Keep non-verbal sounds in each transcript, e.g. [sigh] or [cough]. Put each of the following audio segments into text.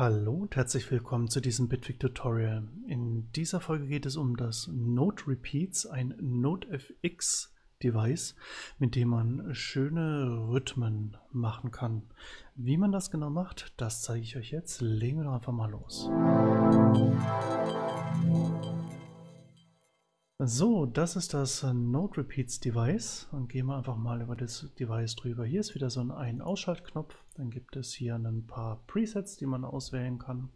Hallo und herzlich willkommen zu diesem Bitwig Tutorial. In dieser Folge geht es um das Note Repeats, ein NoteFX Device, mit dem man schöne Rhythmen machen kann. Wie man das genau macht, das zeige ich euch jetzt. Legen wir doch einfach mal los. So, das ist das Note Repeats Device. Und gehen wir einfach mal über das Device drüber. Hier ist wieder so ein Ein-Ausschaltknopf. Dann gibt es hier ein paar Presets, die man auswählen kann.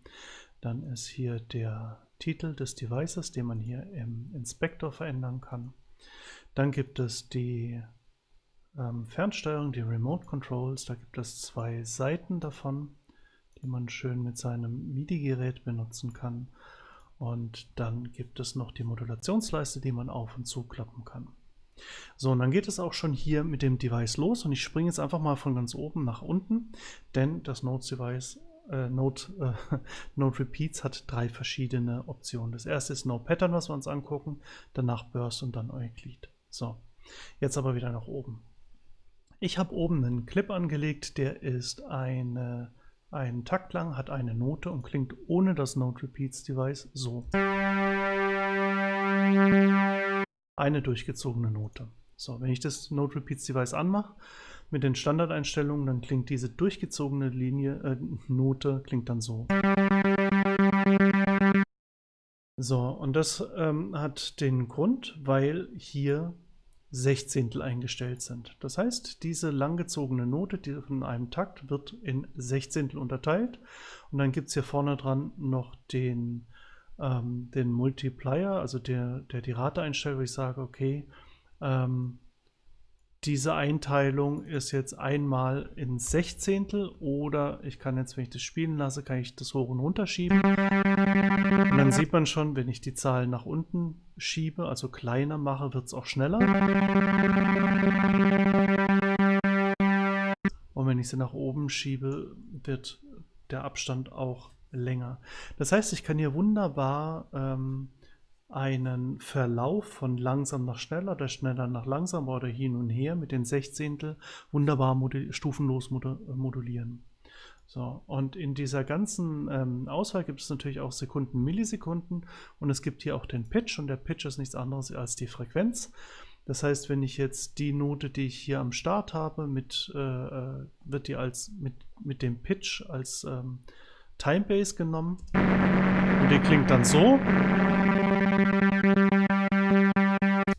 Dann ist hier der Titel des Devices, den man hier im Inspektor verändern kann. Dann gibt es die ähm, Fernsteuerung, die Remote Controls. Da gibt es zwei Seiten davon, die man schön mit seinem MIDI-Gerät benutzen kann. Und dann gibt es noch die Modulationsleiste, die man auf und zuklappen kann. So, und dann geht es auch schon hier mit dem Device los und ich springe jetzt einfach mal von ganz oben nach unten, denn das Notes Device äh, Note, äh, [laughs] Note Repeats hat drei verschiedene Optionen. Das erste ist No Pattern, was wir uns angucken, danach Burst und dann Euclid. So, jetzt aber wieder nach oben. Ich habe oben einen Clip angelegt, der ist eine ein Takt lang, hat eine Note und klingt ohne das Note Repeats Device so. Eine durchgezogene Note. So, wenn ich das Note Repeats Device anmache, mit den Standardeinstellungen, dann klingt diese durchgezogene Linie, äh, Note klingt dann so. So, und das ähm, hat den Grund, weil hier Sechzehntel eingestellt sind. Das heißt, diese langgezogene Note die von einem Takt wird in Sechzehntel unterteilt und dann gibt es hier vorne dran noch den, ähm, den Multiplier, also der, der die Rate einstellt, wo ich sage, okay, ähm, diese Einteilung ist jetzt einmal in Sechzehntel oder ich kann jetzt, wenn ich das spielen lasse, kann ich das hoch und runter schieben. Und dann sieht man schon, wenn ich die Zahlen nach unten schiebe, also kleiner mache, wird es auch schneller. Und wenn ich sie nach oben schiebe, wird der Abstand auch länger. Das heißt, ich kann hier wunderbar ähm, einen Verlauf von langsam nach schneller oder schneller nach langsam oder hin und her mit den Sechzehntel wunderbar stufenlos modulieren. So, und in dieser ganzen ähm, Auswahl gibt es natürlich auch Sekunden, Millisekunden und es gibt hier auch den Pitch und der Pitch ist nichts anderes als die Frequenz. Das heißt, wenn ich jetzt die Note, die ich hier am Start habe, mit, äh, äh wird die als mit, mit dem Pitch als ähm, Timebase genommen und die klingt dann so.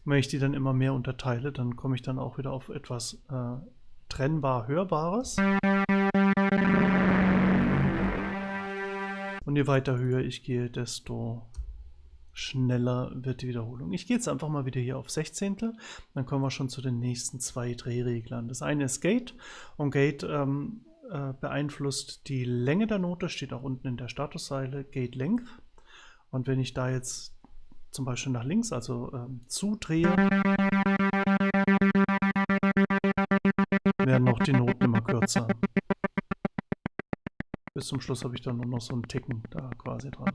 Wenn ich die dann immer mehr unterteile, dann komme ich dann auch wieder auf etwas äh, trennbar Hörbares. Und je weiter höher ich gehe, desto schneller wird die Wiederholung. Ich gehe jetzt einfach mal wieder hier auf Sechzehntel. Dann kommen wir schon zu den nächsten zwei Drehreglern. Das eine ist Gate und Gate ähm, äh, beeinflusst die Länge der Note, steht auch unten in der Statuszeile Gate Length. Und wenn ich da jetzt zum Beispiel nach links, also ähm, zudrehe, werden noch die Noten immer kürzer. Bis zum Schluss habe ich dann nur noch so einen Ticken da quasi dran.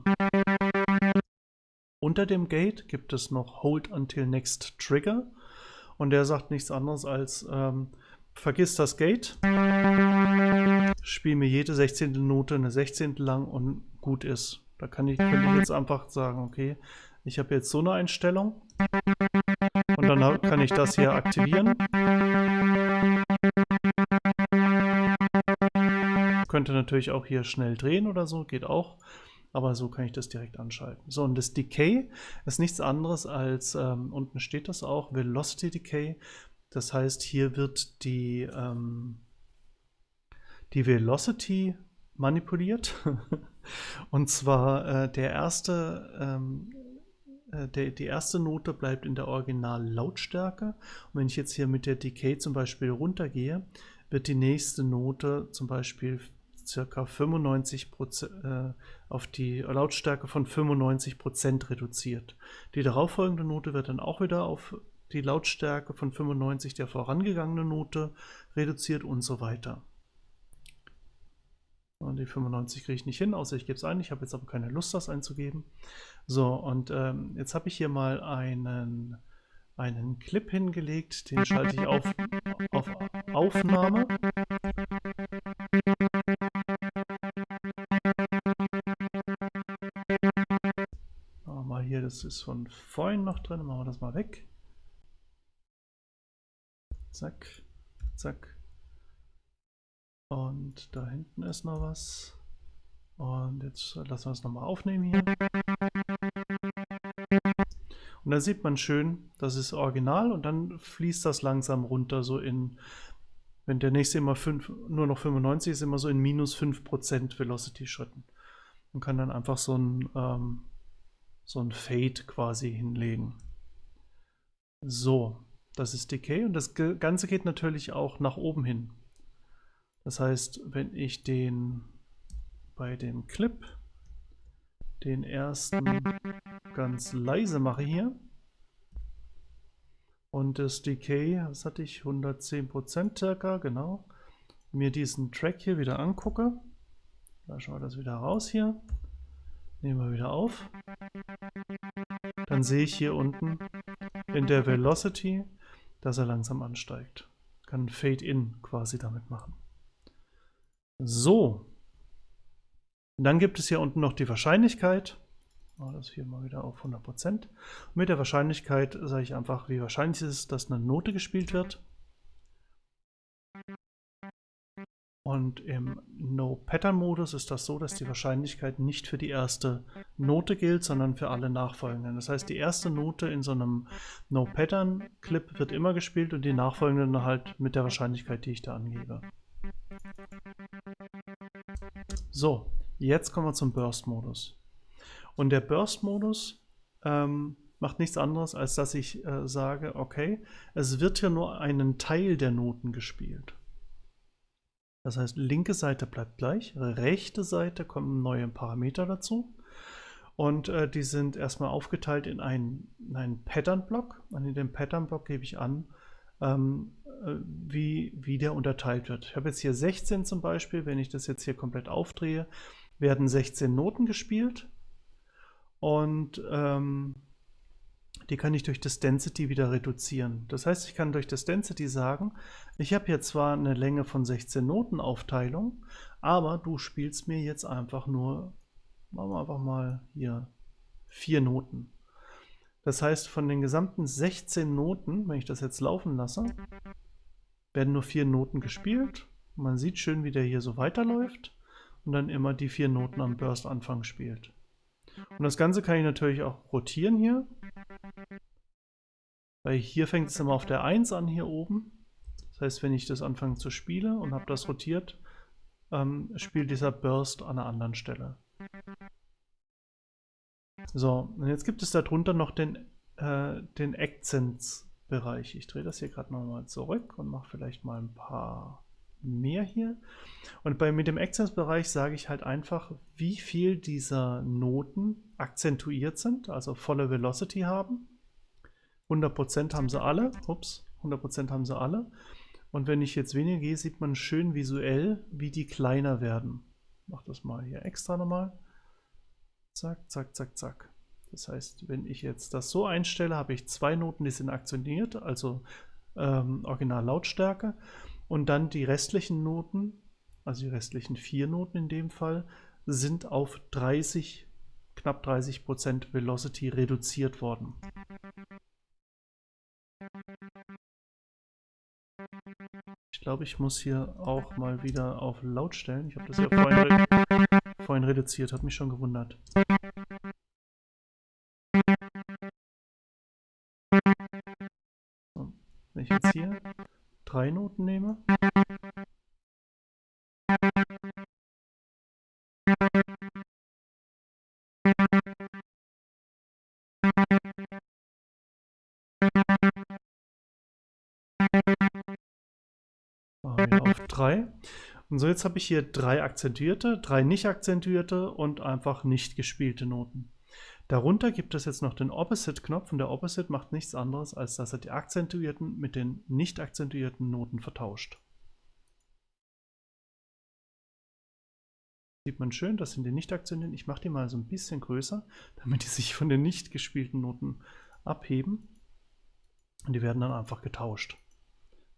Unter dem Gate gibt es noch Hold Until Next Trigger und der sagt nichts anderes als ähm, vergiss das Gate, spiel mir jede 16. Note eine 16. lang und gut ist. Da kann ich, könnte ich jetzt einfach sagen, okay, ich habe jetzt so eine Einstellung und dann kann ich das hier aktivieren. Könnte natürlich auch hier schnell drehen oder so, geht auch. Aber so kann ich das direkt anschalten. So, und das Decay ist nichts anderes als, ähm, unten steht das auch, Velocity Decay. Das heißt, hier wird die, ähm, die Velocity manipuliert. [laughs] und zwar äh, der erste ähm, äh, der, die erste Note bleibt in der Original-Lautstärke. Und wenn ich jetzt hier mit der Decay zum Beispiel runtergehe, wird die nächste Note zum Beispiel circa 95 äh, auf die Lautstärke von 95% reduziert. Die darauffolgende Note wird dann auch wieder auf die Lautstärke von 95 der vorangegangenen Note reduziert und so weiter. Und die 95 kriege ich nicht hin, außer ich gebe es ein. Ich habe jetzt aber keine Lust, das einzugeben. So, und ähm, jetzt habe ich hier mal einen, einen Clip hingelegt. Den schalte ich auf, auf Aufnahme. Mal hier, das ist von vorhin noch drin. Machen wir das mal weg. Zack, zack. Und da hinten ist noch was. Und jetzt lassen wir es nochmal aufnehmen hier. Und da sieht man schön, das ist original und dann fließt das langsam runter, so in, wenn der nächste immer fünf, nur noch 95 ist, immer so in minus 5% Velocity-Schritten. Man kann dann einfach so ein, ähm, so ein Fade quasi hinlegen. So, das ist Decay und das Ganze geht natürlich auch nach oben hin. Das heißt, wenn ich den bei dem Clip den ersten ganz leise mache hier und das Decay, was hatte ich, 110% circa, genau, mir diesen Track hier wieder angucke, lassen wir das wieder raus hier, nehmen wir wieder auf, dann sehe ich hier unten in der Velocity, dass er langsam ansteigt. Kann Fade-In quasi damit machen. So, und dann gibt es hier unten noch die Wahrscheinlichkeit. Machen das hier mal wieder auf 100%. Und mit der Wahrscheinlichkeit sage ich einfach, wie wahrscheinlich ist es, dass eine Note gespielt wird. Und im No-Pattern-Modus ist das so, dass die Wahrscheinlichkeit nicht für die erste Note gilt, sondern für alle nachfolgenden. Das heißt, die erste Note in so einem No-Pattern-Clip wird immer gespielt und die nachfolgenden halt mit der Wahrscheinlichkeit, die ich da angebe. So, Jetzt kommen wir zum Burst-Modus. Und der Burst-Modus ähm, macht nichts anderes, als dass ich äh, sage, okay, es wird hier nur einen Teil der Noten gespielt. Das heißt, linke Seite bleibt gleich, rechte Seite kommen neue Parameter dazu. Und äh, die sind erstmal aufgeteilt in einen, einen Pattern-Block. Und in dem Pattern-Block gebe ich an, ähm, äh, wie, wie der unterteilt wird. Ich habe jetzt hier 16 zum Beispiel. Wenn ich das jetzt hier komplett aufdrehe, werden 16 Noten gespielt und ähm, die kann ich durch das Density wieder reduzieren. Das heißt, ich kann durch das Density sagen, ich habe hier zwar eine Länge von 16 Noten Aufteilung, aber du spielst mir jetzt einfach nur, machen wir einfach mal hier, vier Noten. Das heißt, von den gesamten 16 Noten, wenn ich das jetzt laufen lasse, werden nur vier Noten gespielt. Man sieht schön, wie der hier so weiterläuft und dann immer die vier Noten am Burst-Anfang spielt. Und das Ganze kann ich natürlich auch rotieren hier. Weil hier fängt es immer auf der 1 an, hier oben. Das heißt, wenn ich das anfange zu spielen und habe das rotiert, ähm, spielt dieser Burst an einer anderen Stelle. So, und jetzt gibt es darunter noch den, äh, den Accents-Bereich. Ich drehe das hier gerade nochmal zurück und mache vielleicht mal ein paar mehr hier. Und bei, mit dem Accents-Bereich sage ich halt einfach, wie viel dieser Noten akzentuiert sind, also volle Velocity haben. 100% haben sie alle. Ups, 100% haben sie alle. Und wenn ich jetzt weniger gehe, sieht man schön visuell, wie die kleiner werden. Ich mache das mal hier extra nochmal. Zack, zack, zack, zack. Das heißt, wenn ich jetzt das so einstelle, habe ich zwei Noten, die sind akzentiert, also ähm, Original Lautstärke. Und dann die restlichen Noten, also die restlichen vier Noten in dem Fall, sind auf 30, knapp 30 Prozent Velocity reduziert worden. Glaube, ich muss hier auch mal wieder auf laut stellen. Ich habe das ja vorhin, re vorhin reduziert, hat mich schon gewundert. So, wenn ich jetzt hier drei Noten nehme. Auf drei. Und so jetzt habe ich hier drei akzentuierte, drei nicht akzentuierte und einfach nicht gespielte Noten. Darunter gibt es jetzt noch den Opposite-Knopf und der Opposite macht nichts anderes, als dass er die akzentuierten mit den nicht akzentuierten Noten vertauscht. Sieht man schön, das sind die nicht akzentuierten. Ich mache die mal so ein bisschen größer, damit die sich von den nicht gespielten Noten abheben. Und die werden dann einfach getauscht.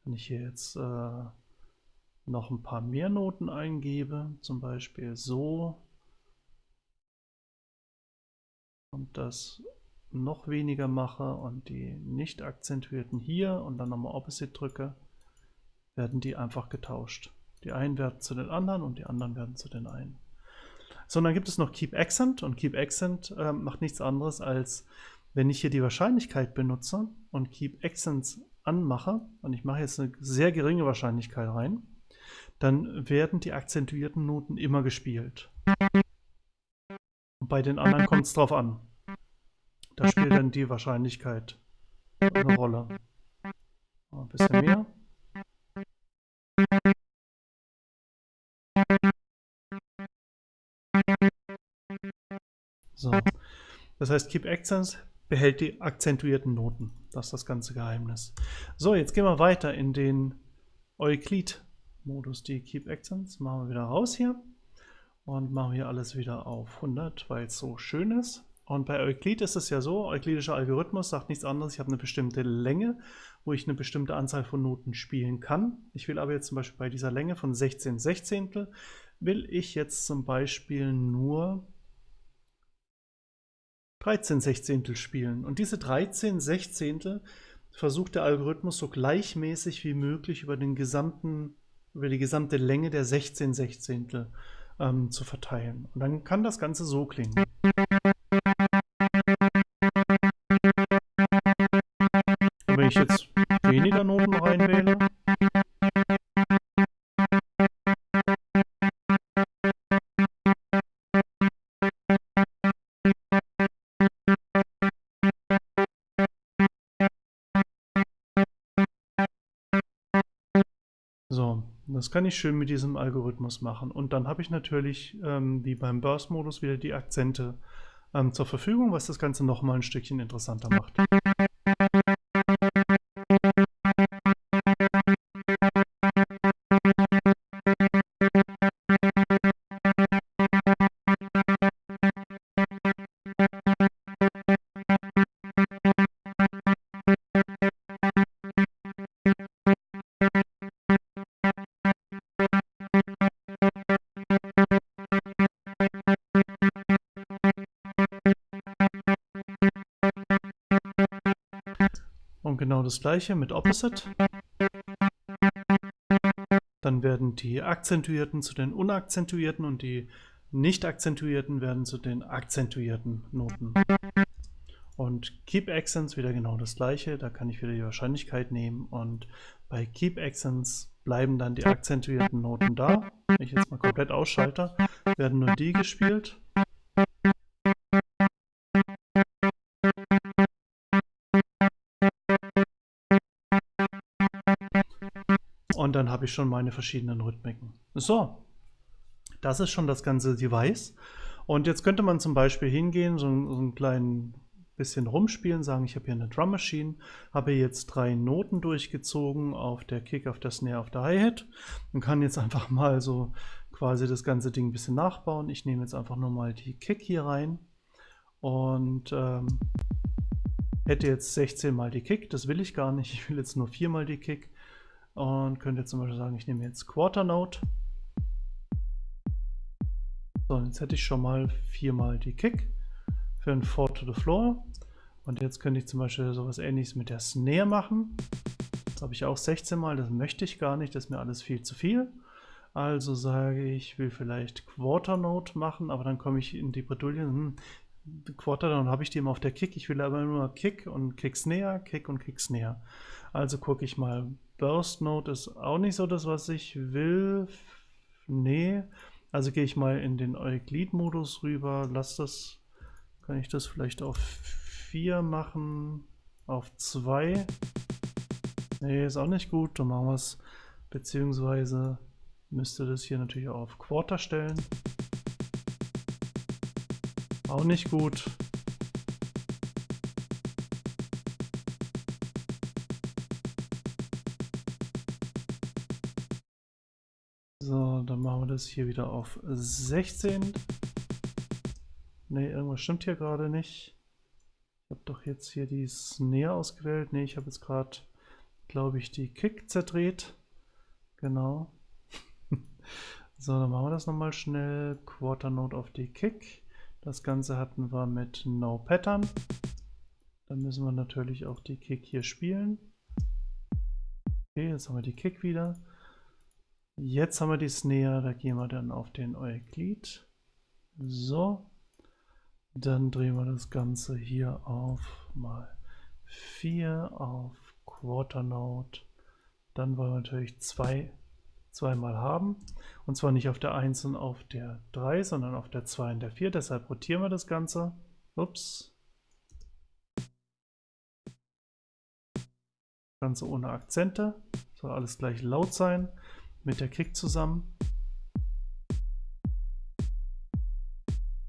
Wenn ich hier jetzt äh, noch ein paar mehr Noten eingebe, zum Beispiel so, und das noch weniger mache und die nicht akzentuierten hier und dann nochmal Opposite drücke, werden die einfach getauscht. Die einen werden zu den anderen und die anderen werden zu den einen. So, und dann gibt es noch Keep Accent und Keep Accent äh, macht nichts anderes als, wenn ich hier die Wahrscheinlichkeit benutze und Keep Accents anmache und ich mache jetzt eine sehr geringe Wahrscheinlichkeit rein, dann werden die akzentuierten Noten immer gespielt. Und bei den anderen kommt es drauf an. Da spielt dann die Wahrscheinlichkeit eine Rolle. Ein bisschen mehr. So. Das heißt, Keep Accents behält die akzentuierten Noten. Das ist das ganze Geheimnis. So, jetzt gehen wir weiter in den Euklid-Modus. Die Keep Accents machen wir wieder raus hier und machen hier alles wieder auf 100, weil es so schön ist. Und bei Euklid ist es ja so, euklidischer Algorithmus sagt nichts anderes, ich habe eine bestimmte Länge, wo ich eine bestimmte Anzahl von Noten spielen kann. Ich will aber jetzt zum Beispiel bei dieser Länge von 16 Sechzehntel, will ich jetzt zum Beispiel nur 13 Sechzehntel spielen. Und diese 13 Sechzehntel versucht der Algorithmus so gleichmäßig wie möglich über, den gesamten, über die gesamte Länge der 16 Sechzehntel ähm, zu verteilen. Und dann kann das Ganze so klingen. Das kann ich schön mit diesem Algorithmus machen. Und dann habe ich natürlich, ähm, wie beim Burst-Modus, wieder die Akzente ähm, zur Verfügung, was das Ganze nochmal ein Stückchen interessanter macht. Das gleiche mit Opposite. Dann werden die akzentuierten zu den unakzentuierten und die nicht akzentuierten werden zu den akzentuierten Noten. Und Keep Accents wieder genau das gleiche, da kann ich wieder die Wahrscheinlichkeit nehmen und bei Keep Accents bleiben dann die akzentuierten Noten da. Wenn ich jetzt mal komplett ausschalte, werden nur die gespielt. Habe ich schon meine verschiedenen Rhythmiken. So, das ist schon das ganze Device. Und jetzt könnte man zum Beispiel hingehen, so, so ein kleinen bisschen rumspielen, sagen, ich habe hier eine Drum Machine, habe jetzt drei Noten durchgezogen auf der Kick, auf der Snare, auf der Hi-Hat und kann jetzt einfach mal so quasi das ganze Ding ein bisschen nachbauen. Ich nehme jetzt einfach nur mal die Kick hier rein und ähm, hätte jetzt 16 mal die Kick, das will ich gar nicht, ich will jetzt nur 4 mal die Kick und könnte zum Beispiel sagen, ich nehme jetzt Quarter Note. So, jetzt hätte ich schon mal viermal die Kick für ein Four to the Floor. Und jetzt könnte ich zum Beispiel sowas ähnliches mit der Snare machen. Das habe ich auch 16 Mal, das möchte ich gar nicht, das ist mir alles viel zu viel. Also sage ich, ich will vielleicht Quarter Note machen, aber dann komme ich in die Bredouille, hm, Quarter, dann habe ich die immer auf der Kick. Ich will aber nur Kick und Kick Snare, Kick und Kick Snare. Also gucke ich mal Burst Node ist auch nicht so das, was ich will. Nee. Also gehe ich mal in den Euklid-Modus rüber. Lass das. Kann ich das vielleicht auf 4 machen? Auf 2? Nee, ist auch nicht gut. Dann machen wir es. Beziehungsweise müsste das hier natürlich auch auf Quarter stellen. Auch nicht gut. Das hier wieder auf 16. Ne, irgendwas stimmt hier gerade nicht. Ich habe doch jetzt hier die Snare ausgewählt. Ne, ich habe jetzt gerade, glaube ich, die Kick zerdreht. Genau. [laughs] so, dann machen wir das nochmal schnell. Quarter Note auf die Kick. Das Ganze hatten wir mit No Pattern. Dann müssen wir natürlich auch die Kick hier spielen. Okay, jetzt haben wir die Kick wieder. Jetzt haben wir die Snare, da gehen wir dann auf den Euklid. So. Dann drehen wir das Ganze hier auf mal 4 auf Quarter Note. Dann wollen wir natürlich zwei zweimal haben. Und zwar nicht auf der 1 und auf der 3, sondern auf der 2 und der 4. Deshalb rotieren wir das Ganze. Ups. Ganze ohne Akzente. Soll alles gleich laut sein. Mit der Kick zusammen.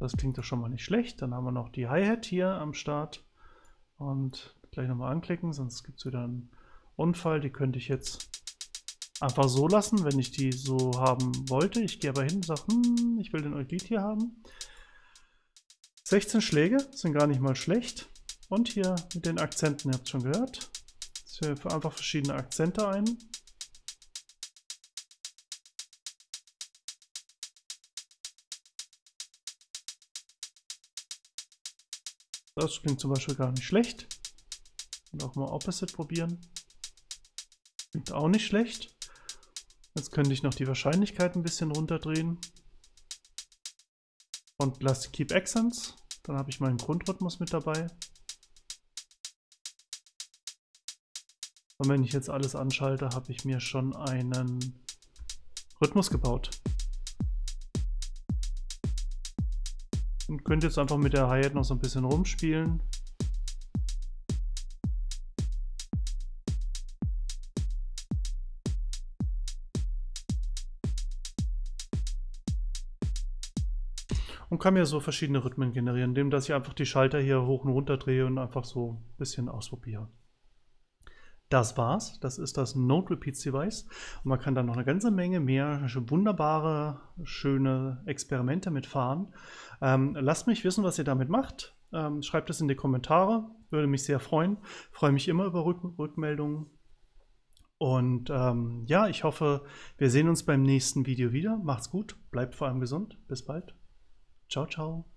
Das klingt doch schon mal nicht schlecht. Dann haben wir noch die Hi-Hat hier am Start. Und gleich nochmal anklicken, sonst gibt es wieder einen Unfall. Die könnte ich jetzt einfach so lassen, wenn ich die so haben wollte. Ich gehe aber hin und sage, hm, ich will den Euklid hier haben. 16 Schläge sind gar nicht mal schlecht. Und hier mit den Akzenten, ihr habt es schon gehört. Ich führe einfach verschiedene Akzente ein. Das klingt zum Beispiel gar nicht schlecht. Und auch mal Opposite probieren. Klingt auch nicht schlecht. Jetzt könnte ich noch die Wahrscheinlichkeit ein bisschen runterdrehen. Und Plastic Keep Accents. Dann habe ich meinen Grundrhythmus mit dabei. Und wenn ich jetzt alles anschalte, habe ich mir schon einen Rhythmus gebaut. Und könnte jetzt einfach mit der Hi-Hat noch so ein bisschen rumspielen. und kann mir so verschiedene Rhythmen generieren, indem dass ich einfach die Schalter hier hoch und runter drehe und einfach so ein bisschen ausprobiere. Das war's. Das ist das Node Repeats Device. Und man kann da noch eine ganze Menge mehr wunderbare, schöne Experimente mitfahren. Ähm, lasst mich wissen, was ihr damit macht. Ähm, schreibt es in die Kommentare. Würde mich sehr freuen. Freue mich immer über Rück Rückmeldungen. Und ähm, ja, ich hoffe, wir sehen uns beim nächsten Video wieder. Macht's gut, bleibt vor allem gesund. Bis bald. Ciao, ciao.